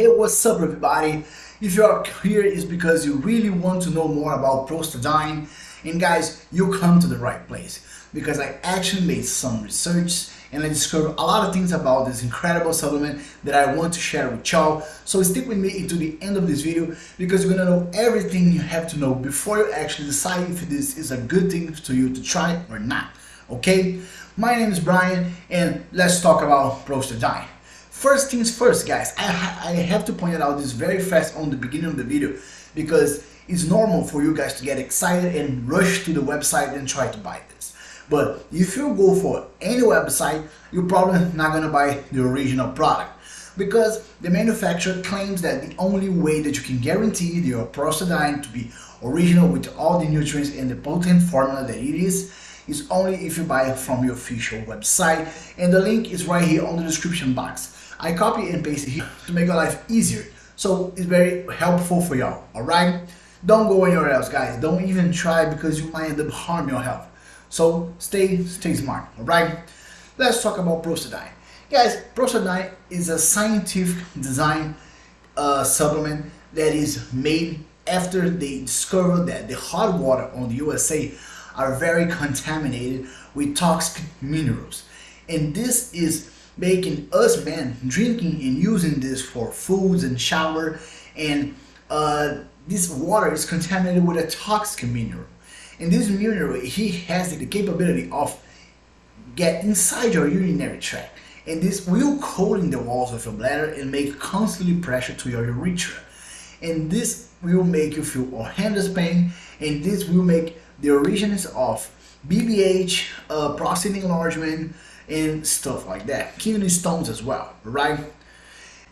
Hey, what's up everybody? If you're here, it's because you really want to know more about Prostadine. And guys, you come to the right place because I actually made some research and I discovered a lot of things about this incredible supplement that I want to share with y'all. So stick with me into the end of this video because you're gonna know everything you have to know before you actually decide if this is a good thing to you to try or not. Okay? My name is Brian and let's talk about Prostadine. First things first guys, I, I have to point out this very fast on the beginning of the video because it's normal for you guys to get excited and rush to the website and try to buy this. But if you go for any website, you're probably not gonna buy the original product because the manufacturer claims that the only way that you can guarantee your prostadine to be original with all the nutrients and the potent formula that it is is only if you buy it from your official website and the link is right here on the description box. I copy and paste it here to make your life easier so it's very helpful for y'all, alright? Don't go anywhere else guys, don't even try because you might end up harming your health. So stay, stay smart, alright? Let's talk about Prostadine. Guys, Prostadine is a scientific design uh, supplement that is made after they discovered that the hot water on the USA are very contaminated with toxic minerals. And this is making us men drinking and using this for foods and shower and uh, this water is contaminated with a toxic mineral. And this mineral, he has the capability of get inside your urinary tract. And this will coat in the walls of your bladder and make constantly pressure to your urethra. And this will make you feel horrendous pain and this will make the origins of BPH, uh, prostate enlargement, and stuff like that. Kidney stones as well, right?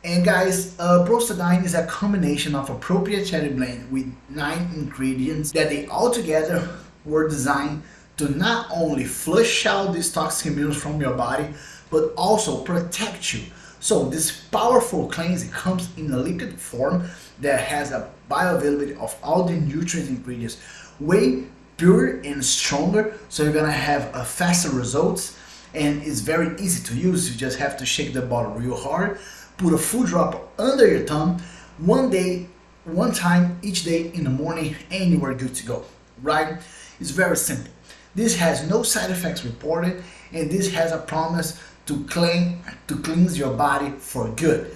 And guys, uh, Prostadine is a combination of a proprietary blend with nine ingredients that they all together were designed to not only flush out these toxic minerals from your body, but also protect you. So this powerful cleansing comes in a liquid form that has a bioavailability of all the nutrient ingredients way pure and stronger so you're gonna have a faster results. And it's very easy to use you just have to shake the bottle real hard put a full drop under your tongue one day one time each day in the morning and you are good to go right? It's very simple. This has no side effects reported and this has a promise to clean to cleanse your body for good.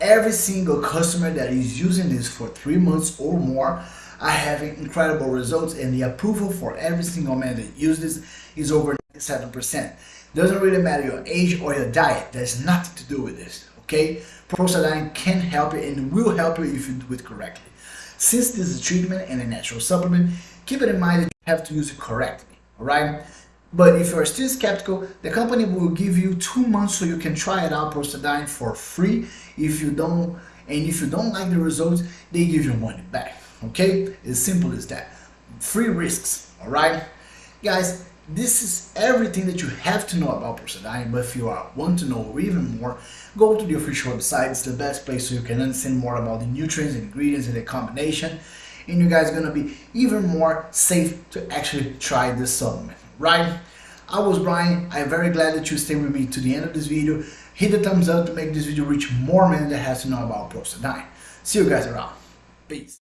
Every single customer that is using this for three months or more are have incredible results and the approval for every single man that uses this is over 7%. Doesn't really matter your age or your diet, there's nothing to do with this, okay? Prostadine can help you and will help you if you do it correctly. Since this is a treatment and a natural supplement, keep it in mind that you have to use it correctly, alright? But if you're still skeptical, the company will give you two months so you can try it out Prostadine for free. If you don't, and if you don't like the results, they give you money back okay as simple as that free risks all right guys this is everything that you have to know about Prostadine, but if you are, want to know even more, go to the official website. It's the best place so you can understand more about the nutrients, and ingredients, and the combination. And you guys are going to be even more safe to actually try this supplement, right? I was Brian. I'm very glad that you stayed with me to the end of this video. Hit the thumbs up to make this video reach more men that has to know about Prostadine. See you guys around. Peace.